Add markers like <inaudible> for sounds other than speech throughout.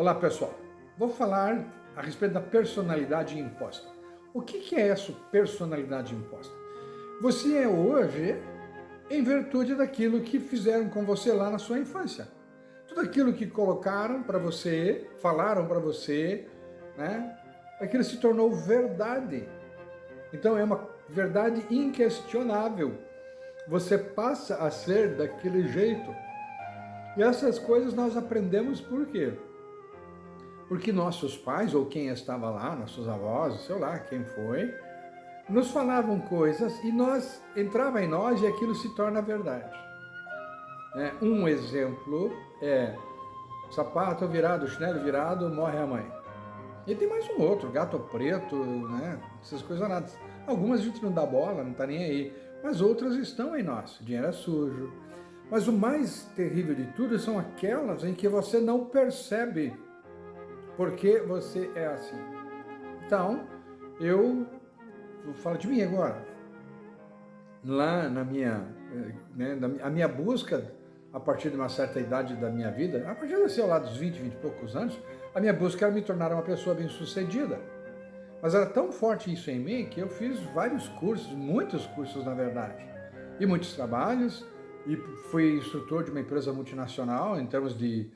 Olá pessoal, vou falar a respeito da personalidade imposta. O que é essa personalidade imposta? Você é hoje em virtude daquilo que fizeram com você lá na sua infância. Tudo aquilo que colocaram para você, falaram para você, né? Aquilo se tornou verdade. Então é uma verdade inquestionável. Você passa a ser daquele jeito. E essas coisas nós aprendemos por quê? Porque nossos pais, ou quem estava lá, nossos avós, sei lá, quem foi, nos falavam coisas e nós entrava em nós e aquilo se torna verdade. É, um exemplo é sapato virado, chinelo virado, morre a mãe. E tem mais um outro, gato preto, né? essas coisas nada. Algumas a gente não dá bola, não está nem aí, mas outras estão em nós. Dinheiro é sujo. Mas o mais terrível de tudo são aquelas em que você não percebe porque você é assim. Então, eu vou falar de mim agora. Lá na minha, né, a minha busca, a partir de uma certa idade da minha vida, a partir sei lá, dos 20, 20 e poucos anos, a minha busca era me tornar uma pessoa bem-sucedida. Mas era tão forte isso em mim que eu fiz vários cursos, muitos cursos na verdade, e muitos trabalhos, e fui instrutor de uma empresa multinacional em termos de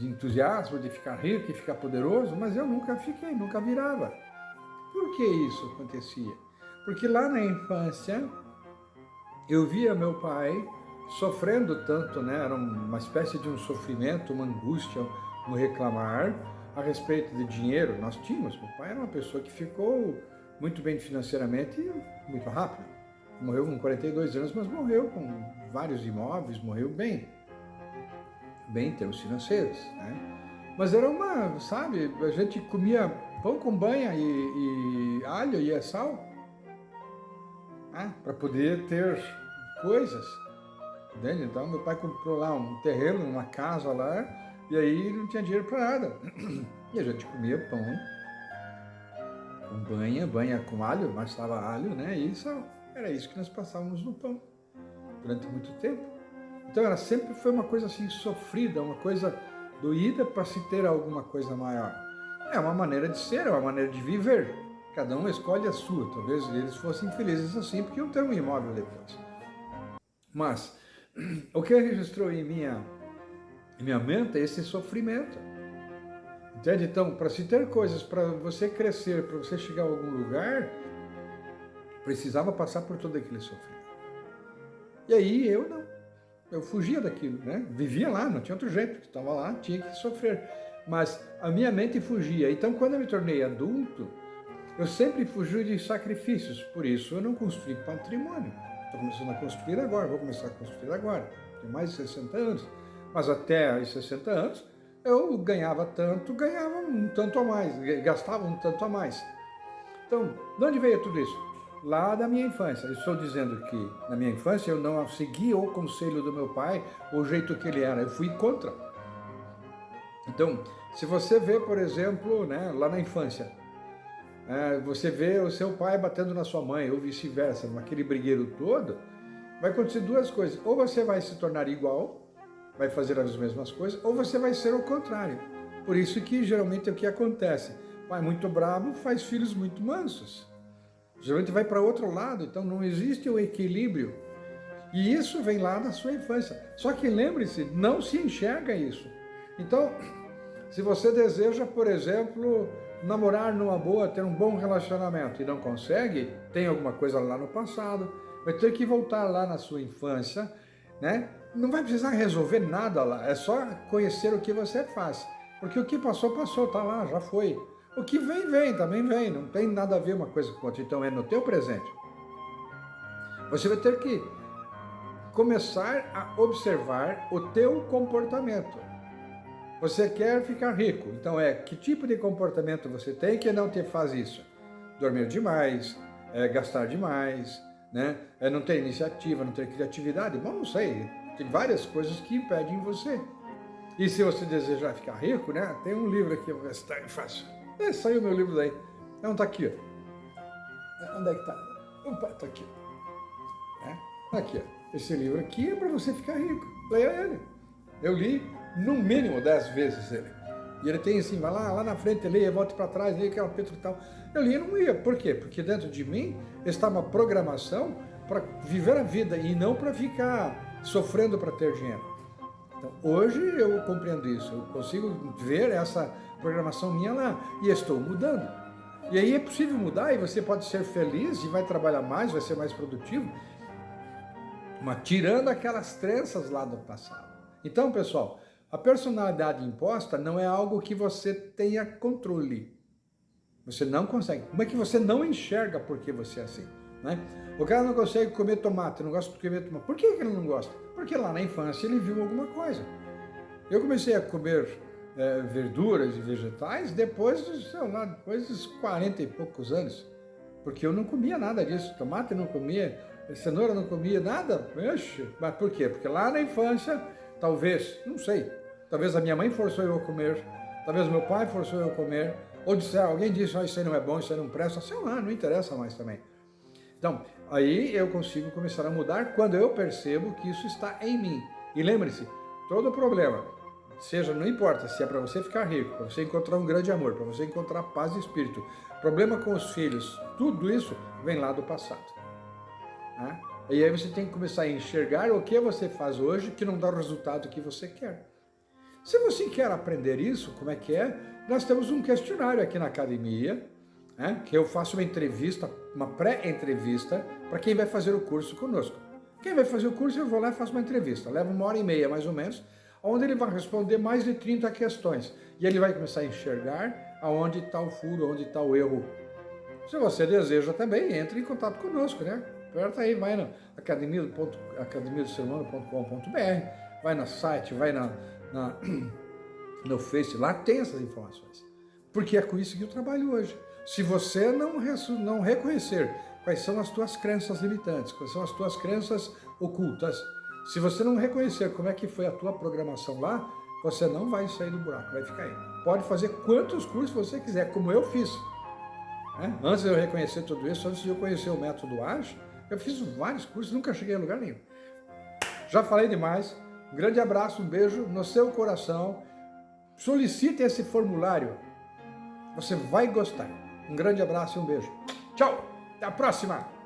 de entusiasmo, de ficar rico e ficar poderoso, mas eu nunca fiquei, nunca virava. Por que isso acontecia? Porque lá na infância eu via meu pai sofrendo tanto, né? era uma espécie de um sofrimento, uma angústia, um reclamar a respeito de dinheiro. Nós tínhamos, meu pai era uma pessoa que ficou muito bem financeiramente muito rápido. Morreu com 42 anos, mas morreu com vários imóveis, morreu bem bem em termos financeiros, né? Mas era uma, sabe, a gente comia pão com banha e, e alho e sal, né? para poder ter coisas, entende? Então meu pai comprou lá um terreno, uma casa lá, e aí não tinha dinheiro para nada. E a gente comia pão com banha, banha com alho, mas estava alho, né? E sal. Era isso que nós passávamos no pão durante muito tempo. Então ela sempre foi uma coisa assim sofrida, uma coisa doída para se ter alguma coisa maior. É uma maneira de ser, é uma maneira de viver. Cada um escolhe a sua. Talvez eles fossem felizes assim, porque iam ter um imóvel depois. Mas <clears throat> o que registrou em minha, em minha mente é esse sofrimento. Entende? Então, para se ter coisas, para você crescer, para você chegar a algum lugar, precisava passar por todo aquele sofrimento. E aí eu não eu fugia daquilo, né? Vivia lá, não tinha outro jeito, estava lá, tinha que sofrer. Mas a minha mente fugia. Então, quando eu me tornei adulto, eu sempre fugi de sacrifícios. Por isso, eu não construí patrimônio. Estou começando a construir agora, vou começar a construir agora. Tenho mais de 60 anos. Mas até os 60 anos, eu ganhava tanto, ganhava um tanto a mais, gastava um tanto a mais. Então, de onde veio tudo isso? Lá da minha infância. estou dizendo que na minha infância eu não segui o conselho do meu pai, o jeito que ele era, eu fui contra. Então, se você vê, por exemplo, né, lá na infância, é, você vê o seu pai batendo na sua mãe, ou vice-versa, naquele brigueiro todo, vai acontecer duas coisas. Ou você vai se tornar igual, vai fazer as mesmas coisas, ou você vai ser o contrário. Por isso que geralmente é o que acontece. Pai muito bravo faz filhos muito mansos. Geralmente vai para outro lado, então não existe o equilíbrio. E isso vem lá da sua infância. Só que lembre-se, não se enxerga isso. Então, <clears throat> se você deseja, por exemplo, namorar numa boa, ter um bom relacionamento e não consegue, tem alguma coisa lá no passado, vai ter que voltar lá na sua infância, né? Não vai precisar resolver nada lá, é só conhecer o que você faz. Porque o que passou, passou, tá lá, já foi. O que vem, vem, também vem, não tem nada a ver uma coisa com outra, então é no teu presente. Você vai ter que começar a observar o teu comportamento. Você quer ficar rico, então é que tipo de comportamento você tem que não te faz isso? Dormir demais, é, gastar demais, né? é, não ter iniciativa, não ter criatividade, bom, não sei, tem várias coisas que impedem você. E se você desejar ficar rico, né? tem um livro aqui, vou ver se está fácil. É, saiu meu livro daí. Não, tá aqui, ó. É, onde é que tá? Opa, tá aqui. É, tá aqui, ó. Esse livro aqui é para você ficar rico. Leia ele. Eu li no mínimo dez vezes ele. E ele tem assim, vai lá, lá na frente, leia, volte para trás, leia aquela Petro e tal. Eu li e não ia. Por quê? Porque dentro de mim está uma programação para viver a vida e não para ficar sofrendo para ter dinheiro. Então, hoje eu compreendo isso, eu consigo ver essa programação minha lá e estou mudando. E aí é possível mudar e você pode ser feliz e vai trabalhar mais, vai ser mais produtivo, mas tirando aquelas crenças lá do passado. Então, pessoal, a personalidade imposta não é algo que você tenha controle. Você não consegue. Como é que você não enxerga porque você é assim? Né? O cara não consegue comer tomate, não gosta de comer tomate. Por que ele não gosta? Porque lá na infância ele viu alguma coisa. Eu comecei a comer é, verduras e vegetais depois, sei lá, depois dos 40 e poucos anos. Porque eu não comia nada disso. Tomate não comia, cenoura não comia, nada. Oxe, mas por quê? Porque lá na infância, talvez, não sei, talvez a minha mãe forçou eu a comer, talvez meu pai forçou eu a comer, ou disse, alguém disse, oh, isso aí não é bom, isso aí não presta, sei lá, não interessa mais também. Então, aí eu consigo começar a mudar quando eu percebo que isso está em mim. E lembre-se, todo problema, seja, não importa se é para você ficar rico, para você encontrar um grande amor, para você encontrar paz de espírito, problema com os filhos, tudo isso vem lá do passado. Né? E aí você tem que começar a enxergar o que você faz hoje que não dá o resultado que você quer. Se você quer aprender isso, como é que é? Nós temos um questionário aqui na academia, né, que eu faço uma entrevista, uma pré-entrevista, para quem vai fazer o curso conosco. Quem vai fazer o curso, eu vou lá e faço uma entrevista. Leva uma hora e meia, mais ou menos, onde ele vai responder mais de 30 questões. E ele vai começar a enxergar aonde está o furo, onde está o erro. Se você deseja também, entre em contato conosco, né? Aperta aí, vai na academia do, academia do vai no site, vai na, na, <clears throat> no Face, lá tem essas informações. Porque é com isso que eu trabalho hoje. Se você não, não reconhecer quais são as tuas crenças limitantes, quais são as tuas crenças ocultas, se você não reconhecer como é que foi a tua programação lá, você não vai sair do buraco, vai ficar aí. Pode fazer quantos cursos você quiser, como eu fiz. Né? Antes de eu reconhecer tudo isso, antes de eu conhecer o método AGE, eu fiz vários cursos, nunca cheguei a lugar nenhum. Já falei demais. Um grande abraço, um beijo no seu coração. Solicite esse formulário. Você vai gostar. Um grande abraço e um beijo. Tchau. Até a próxima.